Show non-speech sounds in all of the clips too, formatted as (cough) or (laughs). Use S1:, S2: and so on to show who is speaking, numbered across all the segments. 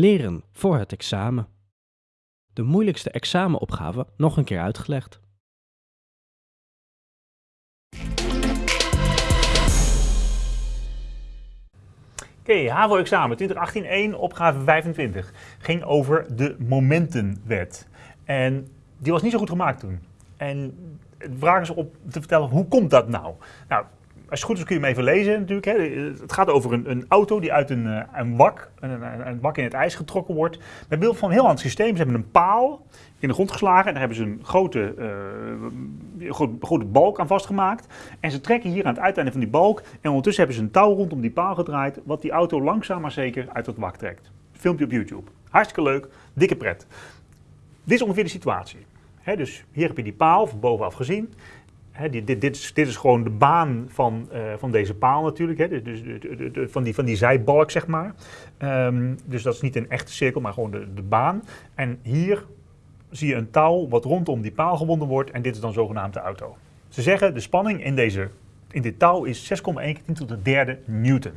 S1: Leren voor het examen. De moeilijkste examenopgave nog een keer uitgelegd.
S2: Oké, HAVO-examen 2018-1, opgave 25. Ging over de momentenwet. En die was niet zo goed gemaakt toen. En de vraag is op te vertellen, hoe komt dat nou? Nou, als het goed is kun je hem even lezen natuurlijk. Hè. Het gaat over een, een auto die uit een, eh, een wak, een, een, wak in het ijs getrokken wordt. Met behulp van een heel ander systeem. Ze hebben een paal in de grond geslagen en daar hebben ze een grote, uh, grote, balk aan vastgemaakt. En ze trekken hier aan het uiteinde van die balk en ondertussen hebben ze een touw rondom die paal gedraaid, wat die auto langzaam maar zeker uit het wak trekt. Filmpje op YouTube. Hartstikke leuk, dikke pret. Dit is ongeveer de situatie. dus hier heb je die paal van bovenaf gezien dit, dit, dit, is, gewoon de baan van, uh, van deze paal natuurlijk, hè, dus, dus de, van, die, van die zijbalk zeg maar. Um, dus dat is niet een echte cirkel, maar gewoon de, de baan. En hier zie je een touw wat rondom die paal gewonden wordt en dit is dan zogenaamd de auto. Ze zeggen de spanning in, deze, in dit touw is 6,1 keer 10 tot de derde newton.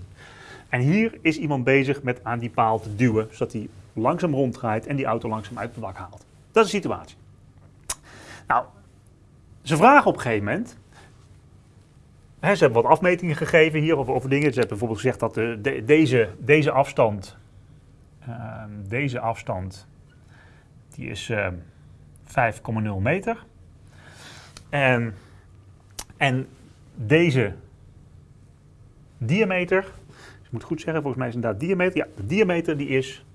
S2: En hier is iemand bezig met aan die paal te duwen, zodat hij langzaam ronddraait en die auto langzaam uit het wak haalt. Dat is de situatie. Nou, ze vragen op een gegeven moment, hè, ze hebben wat afmetingen gegeven hier over, dingen. Ze hebben bijvoorbeeld gezegd dat de, deze, deze afstand, uh, deze afstand, die is uh, ehm, 5,0 meter. En, en deze diameter, dus ik moet goed zeggen, volgens mij is inderdaad diameter, ja, de diameter die is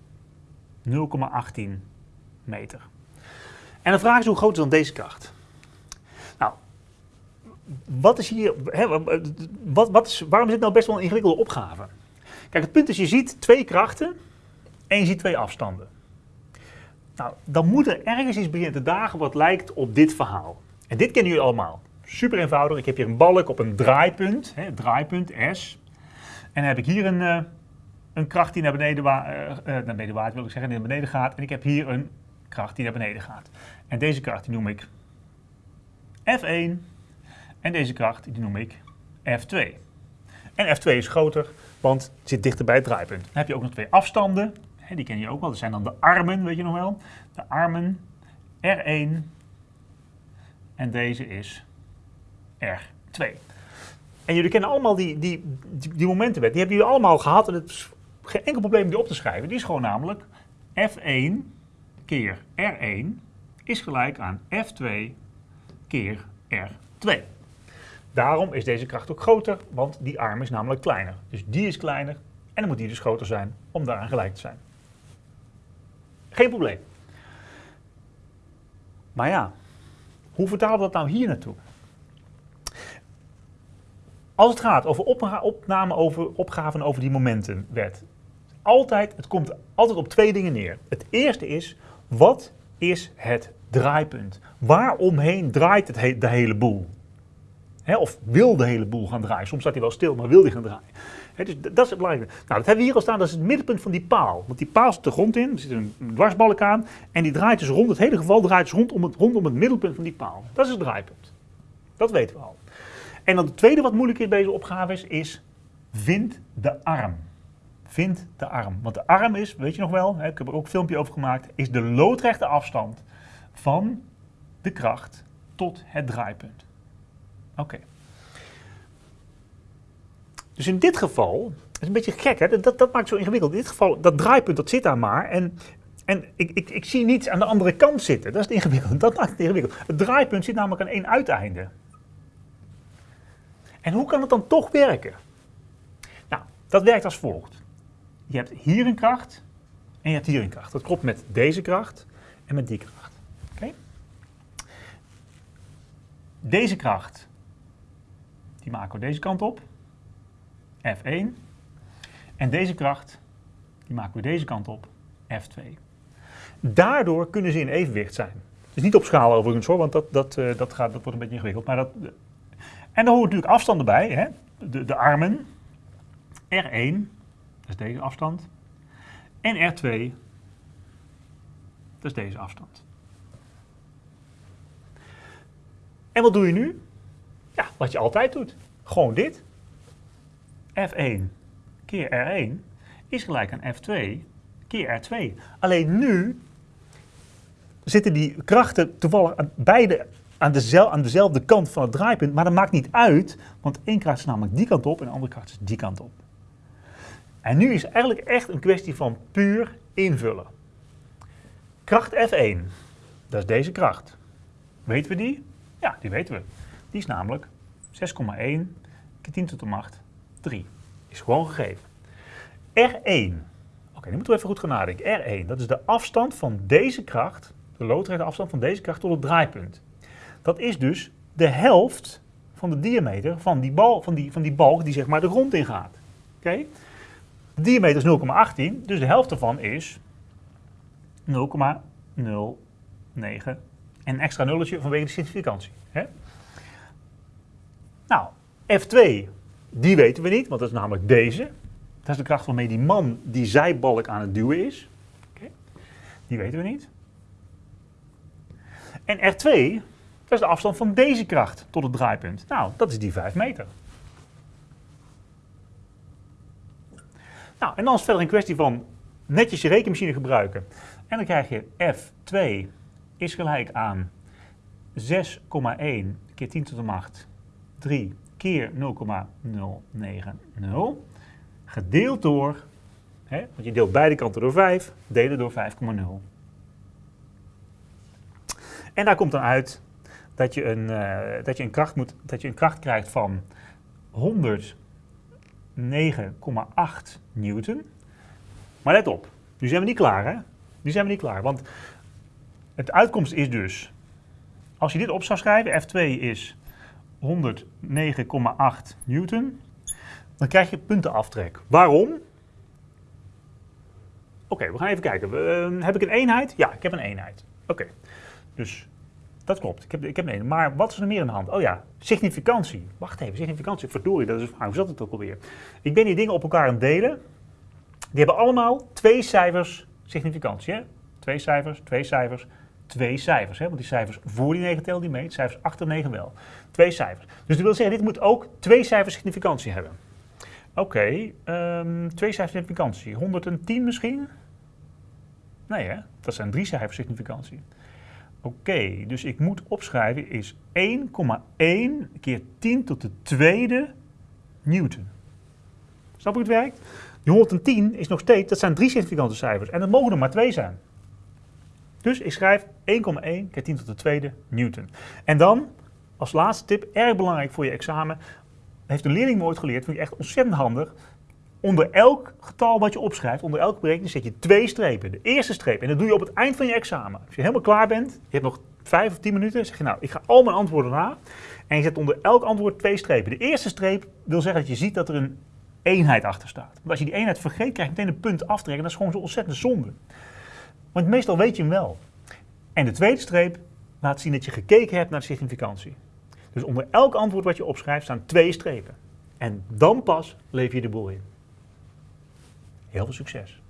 S2: 0,18 meter. En de vraag is hoe groot is dan deze kracht? Wat is hier, hè, wat, wat is, waarom is dit nou best wel een ingewikkelde opgave? Kijk, het punt is, je ziet twee krachten en je ziet twee afstanden. Nou, dan moet er ergens iets beginnen te dagen wat lijkt op dit verhaal. En dit kennen jullie allemaal. Super eenvoudig. Ik heb hier een balk op een draaipunt, hè, draaipunt S. En dan heb ik hier een, uh, een kracht die naar beneden, wa uh, naar beneden wil ik zeggen, naar beneden gaat. En ik heb hier een kracht die naar beneden gaat. En deze kracht die noem ik F1 en deze kracht die noem ik F2. En F2 is groter, want het zit dichter bij het draaipunt. Dan heb je ook nog twee afstanden. Die ken je ook wel. Dat zijn dan de armen, weet je nog wel. De armen R1 en deze is R2. En jullie kennen allemaal die, die, die, momentenwet. Die hebben jullie allemaal gehad en het is geen enkel probleem om die op te schrijven. Die is gewoon namelijk F1 keer R1 is gelijk aan F2 keer R2. Daarom is deze kracht ook groter, want die arm is namelijk kleiner. Dus die is kleiner en dan moet die dus groter zijn om daaraan gelijk te zijn. Geen probleem. Maar ja, hoe vertalen we dat nou hier naartoe? Als het gaat over opname over opgaven over die momentenwet, altijd, het komt altijd op twee dingen neer. Het eerste is, wat is het draaipunt? Waaromheen draait het de hele boel? Of wil de hele boel gaan draaien. Soms staat hij wel stil, maar wil hij gaan draaien. dus dat is het belangrijke. Nou, dat hebben we hier al staan, dat is het middenpunt van die paal. Want die paal zit de grond in, er zit een dwarsbalk aan. En die draait dus rond, het hele geval draait dus rondom het, rondom het middelpunt van die paal. Dat is het draaipunt. Dat weten we al. En dan het tweede wat moeilijk is bij deze opgave is, is vind de arm. Vind de arm. Want de arm is, weet je nog wel, ik heb er ook een filmpje over gemaakt, is de loodrechte afstand van de kracht tot het draaipunt. Oké. Dus in dit geval, dat is een beetje gek, hè? Dat, dat maakt het zo ingewikkeld. In dit geval, dat draaipunt, dat zit daar maar. En, en ik, ik, ik zie niets aan de andere kant zitten. Dat is het ingewikkeld. (laughs) Dat maakt het ingewikkeld. Het draaipunt zit namelijk aan één uiteinde. En hoe kan het dan toch werken? Nou, dat werkt als volgt. Je hebt hier een kracht en je hebt hier een kracht. Dat klopt met deze kracht en met die kracht. Oké? Deze kracht die maken we deze kant op. F1. En deze kracht, die maken we deze kant op. F2. Daardoor kunnen ze in evenwicht zijn. Dus niet op schaal overigens hoor, want dat, dat, uh, dat, gaat, dat wordt een beetje ingewikkeld. Maar dat, en dan hoort natuurlijk afstanden bij. Hè? De, de armen. R1, dat is deze afstand. En R2, dat is deze afstand. En wat doe je nu? Ja, wat je altijd doet. Gewoon dit. F1 keer R1 is gelijk aan F2 keer R2. Alleen nu zitten die krachten toevallig aan beide aan, dezel, aan dezelfde kant van het draaipunt, maar dat maakt niet uit, want één kracht is namelijk die kant op en de andere kracht is die kant op. En nu is eigenlijk echt een kwestie van puur invullen. Kracht F1, dat is deze kracht. Weten we die? Ja, die weten we. Die is namelijk 6,1 keer 10 tot de macht 3. Is gewoon gegeven. R1. Oké, nu moeten we even goed gaan nadenken. R1, dat is de afstand van deze kracht, de loodrechte afstand van deze kracht tot het draaipunt. Dat is dus de helft van de diameter van die, bal, van die, van die balk die zeg maar de grond ingaat. Oké? De diameter is 0,18, dus de helft ervan is 0,09 en een extra nulletje vanwege de significantie. Hè? Nou, F2, die weten we niet, want dat is namelijk deze. Dat is de kracht waarmee die man die zijbalk aan het duwen is. Die weten we niet. En R2, dat is de afstand van deze kracht tot het draaipunt. Nou, dat is die 5 meter. Nou, en dan is het verder een kwestie van netjes je rekenmachine gebruiken. En dan krijg je F2 is gelijk aan 6,1 keer 10 tot de macht 3 keer 0,090 gedeeld door, hè, want je deelt beide kanten door 5, delen door 5,0. En daar komt dan uit dat je een, uh, dat je een, kracht, moet, dat je een kracht krijgt van 109,8 newton. Maar let op, nu zijn we niet klaar hè. Nu zijn we niet klaar, want het uitkomst is dus, als je dit op zou schrijven, F2 is 109,8 newton, dan krijg je puntenaftrek. Waarom? Oké, we gaan even kijken. Uh, heb ik een eenheid? Ja, ik heb een eenheid. Oké, dus dat klopt. Ik heb, ik heb een eenheid. Maar wat is er meer aan de hand? Oh ja, significantie. Wacht even, significantie. Verdorie, dat is Hoe zat het ook alweer? Ik ben die dingen op elkaar aan het delen. Die hebben allemaal twee cijfers significantie. Twee cijfers, twee cijfers, twee cijfers. Hè? Want die cijfers voor die 9 tellen die mee, cijfers achter 9 wel. Twee cijfers. Dus dat wil zeggen, dit moet ook twee cijfers significantie hebben. Oké, um, twee cijfers significantie. 110 misschien? Nee hè, dat zijn drie cijfers significantie. Oké, dus ik moet opschrijven is 1,1 keer 10 tot de tweede newton. Snap je hoe het werkt? Die 110 is nog steeds, dat zijn drie significante cijfers en er mogen er maar twee zijn. Dus ik schrijf 1,1 keer 10 tot de tweede newton. En dan, als laatste tip, erg belangrijk voor je examen, heeft een leerling me ooit geleerd, vind ik echt ontzettend handig. Onder elk getal wat je opschrijft, onder elke berekening, zet je twee strepen. De eerste streep, en dat doe je op het eind van je examen. Als je helemaal klaar bent, je hebt nog vijf of tien minuten, zeg je nou, ik ga al mijn antwoorden na. En je zet onder elk antwoord twee strepen. De eerste streep wil zeggen dat je ziet dat er een eenheid achter staat. Want als je die eenheid vergeet, krijg je meteen een punt aftrekken. Dat is gewoon zo ontzettend zonde. Want meestal weet je hem wel. En de tweede streep laat zien dat je gekeken hebt naar de significantie. Dus onder elk antwoord wat je opschrijft staan twee strepen. En dan pas leef je de boel in. Heel veel succes.